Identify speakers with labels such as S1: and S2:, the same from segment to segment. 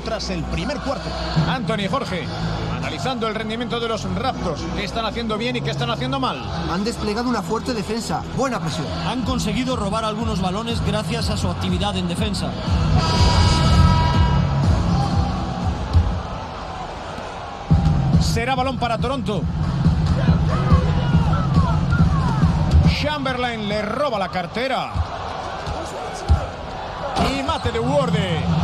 S1: tras el primer cuarto. Anthony Jorge, analizando el rendimiento de los Raptors, qué están haciendo bien y qué están haciendo mal.
S2: Han desplegado una fuerte defensa, buena presión.
S3: Han conseguido robar algunos balones gracias a su actividad en defensa.
S1: Será balón para Toronto. Chamberlain le roba la cartera. Y mate de Worde.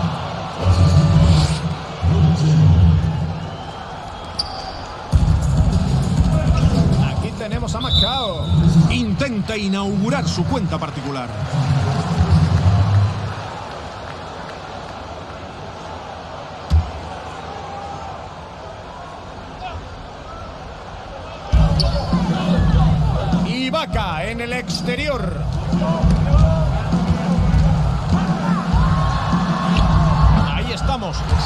S1: Macao.
S4: Intenta inaugurar su cuenta particular.
S1: Ibaka en el exterior.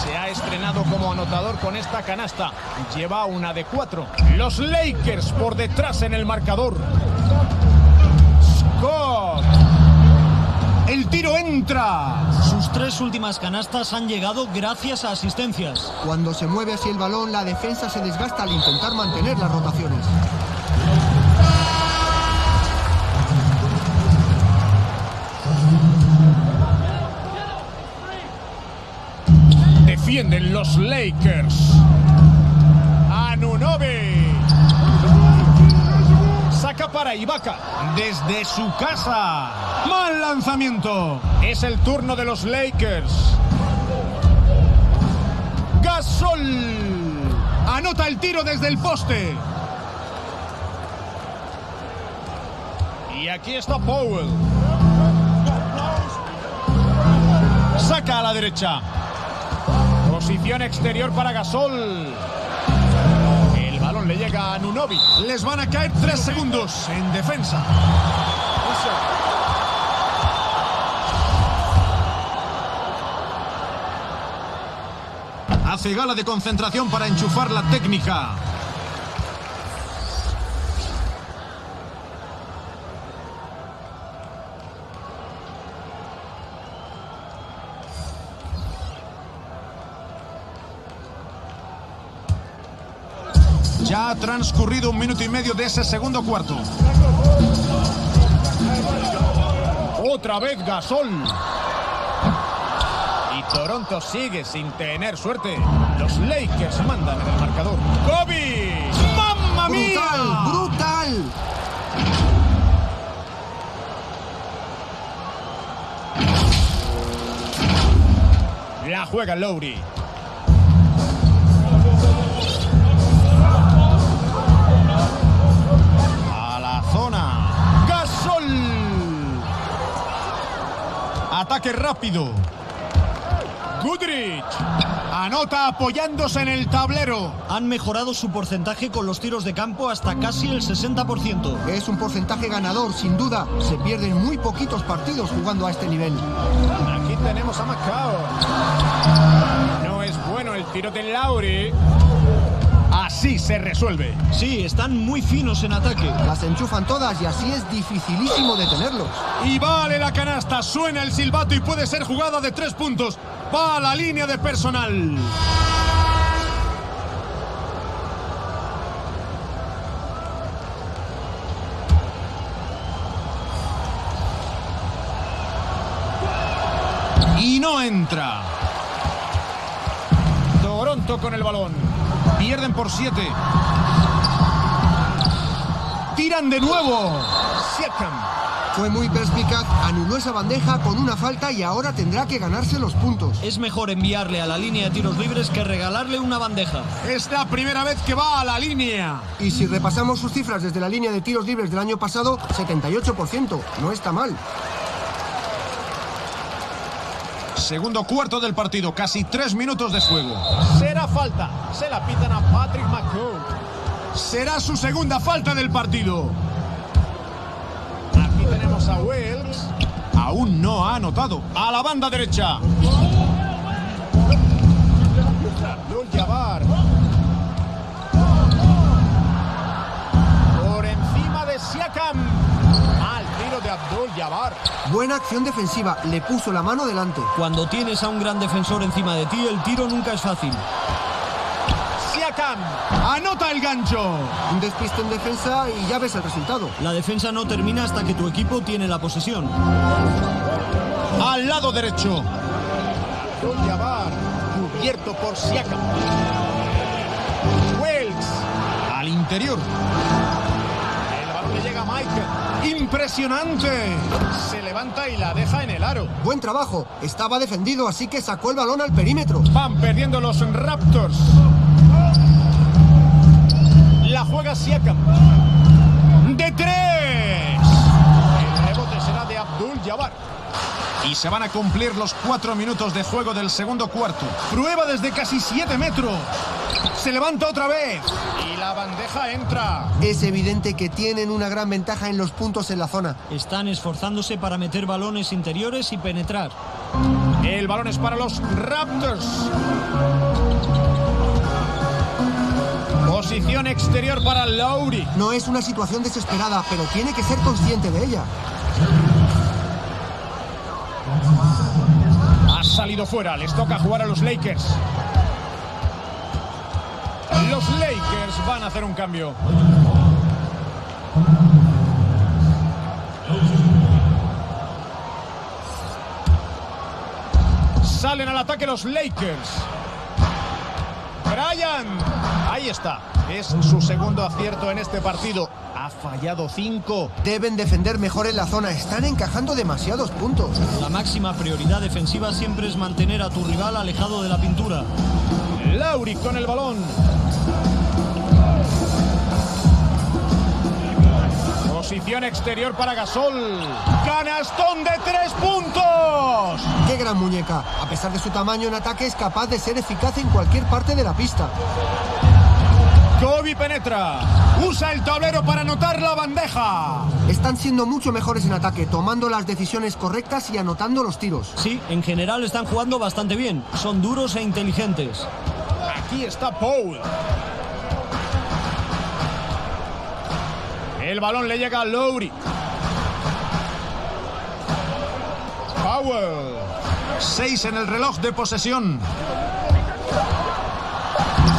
S1: Se ha estrenado como anotador con esta canasta. Lleva una de cuatro. Los Lakers por detrás en el marcador. Scott. El tiro entra.
S3: Sus tres últimas canastas han llegado gracias a asistencias.
S2: Cuando se mueve así el balón, la defensa se desgasta al intentar mantener las rotaciones.
S1: Defienden los Lakers. Anunobi. Saca para Ibaka. Desde su casa.
S4: Mal lanzamiento.
S1: Es el turno de los Lakers. Gasol.
S4: Anota el tiro desde el poste.
S1: Y aquí está Powell. Saca a la derecha. Posición exterior para Gasol. El balón le llega a Nunobi.
S4: Les van a caer tres segundos en defensa. Hace gala de concentración para enchufar la técnica. Ya ha transcurrido un minuto y medio de ese segundo cuarto.
S1: Otra vez Gasol. Y Toronto sigue sin tener suerte. Los Lakers mandan en el marcador. ¡Kobe! ¡Mamma mía!
S2: ¡Brutal! ¡Brutal!
S1: La juega Lowry. Ataque rápido. Goodrich.
S4: Anota apoyándose en el tablero.
S3: Han mejorado su porcentaje con los tiros de campo hasta casi el 60%.
S2: Es un porcentaje ganador, sin duda. Se pierden muy poquitos partidos jugando a este nivel.
S1: Aquí tenemos a Macao. No es bueno el tiro de Lowry. Así se resuelve.
S3: Sí, están muy finos en ataque.
S2: Las enchufan todas y así es dificilísimo detenerlos.
S4: Y vale la canasta. Suena el silbato y puede ser jugada de tres puntos. Va a la línea de personal. Y no entra.
S1: Toronto con el balón.
S4: Pierden por siete. Tiran de nuevo.
S1: Siakam.
S2: Fue muy perspicaz, anuló esa bandeja con una falta y ahora tendrá que ganarse los puntos.
S3: Es mejor enviarle a la línea de tiros libres que regalarle una bandeja.
S4: Es la primera vez que va a la línea.
S2: Y si repasamos sus cifras desde la línea de tiros libres del año pasado, 78%. No está mal.
S4: Segundo cuarto del partido, casi tres minutos de juego.
S1: Será falta. Se la pitan a Patrick McCoy.
S4: Será su segunda falta del partido.
S1: Aquí tenemos a Wells.
S4: Aún no ha anotado.
S1: A la banda derecha. Abdul Abdul Jabbar.
S2: Buena acción defensiva, le puso la mano delante.
S3: Cuando tienes a un gran defensor encima de ti, el tiro nunca es fácil.
S1: Siakam.
S4: Anota el gancho.
S2: Un despiste en defensa y ya ves el resultado.
S3: La defensa no termina hasta que tu equipo tiene la posesión.
S4: Al lado derecho.
S1: Abdul Jabbar. Cubierto por Siakam. Wells. Al interior.
S4: Impresionante.
S1: Se levanta y la deja en el aro.
S2: Buen trabajo, estaba defendido, así que sacó el balón al perímetro.
S1: Van perdiendo los Raptors. La juega Siakam.
S4: De tres.
S1: El rebote será de Abdul Jabbar.
S4: Y se van a cumplir los cuatro minutos de juego del segundo cuarto. Prueba desde casi siete metros. Se levanta otra vez.
S1: Y la bandeja entra.
S2: Es evidente que tienen una gran ventaja en los puntos en la zona.
S3: Están esforzándose para meter balones interiores y penetrar.
S1: El balón es para los Raptors. Posición exterior para Lowry.
S2: No es una situación desesperada, pero tiene que ser consciente de ella.
S1: Ha salido fuera. Les toca jugar a los Lakers. Los Lakers van a hacer un cambio. Salen al ataque los Lakers. Brian. Ahí está. Es su segundo acierto en este partido. Ha fallado cinco.
S2: Deben defender mejor en la zona, están encajando demasiados puntos.
S3: La máxima prioridad defensiva siempre es mantener a tu rival alejado de la pintura.
S1: Lauri con el balón. Posición exterior para Gasol. Canastón de tres puntos.
S2: ¡Qué gran muñeca! A pesar de su tamaño en ataque, es capaz de ser eficaz en cualquier parte de la pista.
S1: Kobe penetra.
S4: Usa el tablero para anotar la bandeja.
S2: Están siendo mucho mejores en ataque, tomando las decisiones correctas y anotando los tiros.
S3: Sí, en general están jugando bastante bien. Son duros e inteligentes.
S1: Aquí está Paul. El balón le llega a Lowry. Powell.
S4: Seis en el reloj de posesión.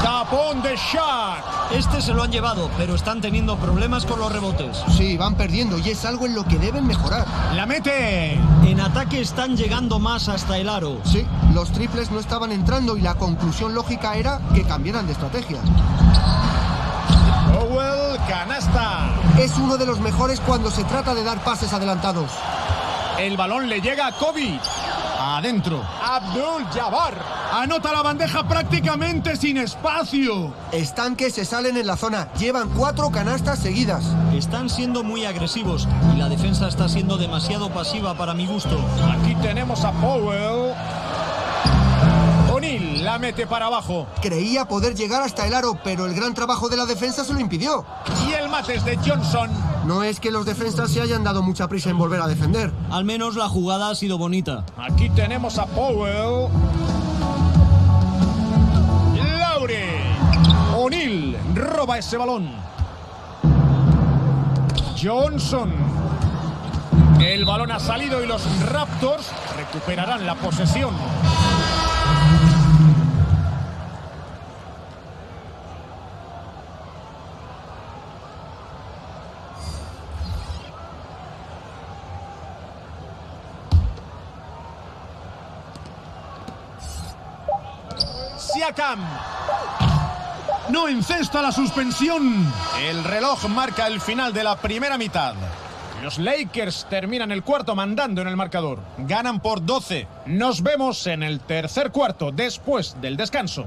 S1: Tapón de Shaq.
S3: Este se lo han llevado, pero están teniendo problemas con los rebotes.
S2: Sí, van perdiendo y es algo en lo que deben mejorar.
S4: La mete.
S3: En ataque están llegando más hasta el aro.
S2: Sí, los triples no estaban entrando y la conclusión lógica era que cambiaran de estrategia.
S1: Powell, canasta.
S2: Es uno de los mejores cuando se trata de dar pases adelantados.
S1: El balón le llega a Kobe.
S4: Adentro.
S1: Abdul Jabbar.
S4: Anota la bandeja prácticamente sin espacio.
S2: Están que se salen en la zona, llevan cuatro canastas seguidas.
S3: Están siendo muy agresivos y la defensa está siendo demasiado pasiva para mi gusto.
S1: Aquí tenemos a Powell. La mete para abajo.
S2: Creía poder llegar hasta el aro, pero el gran trabajo de la defensa se lo impidió.
S1: Y el mate es de Johnson.
S2: No es que los defensas se hayan dado mucha prisa en volver a defender.
S3: Al menos la jugada ha sido bonita.
S1: Aquí tenemos a Powell. Laure. O'Neal roba ese balón. Johnson. El balón ha salido y los Raptors recuperarán la posesión.
S4: No encesta la suspensión.
S1: El reloj marca el final de la primera mitad. Los Lakers terminan el cuarto mandando en el marcador. Ganan por 12. Nos vemos en el tercer cuarto después del descanso.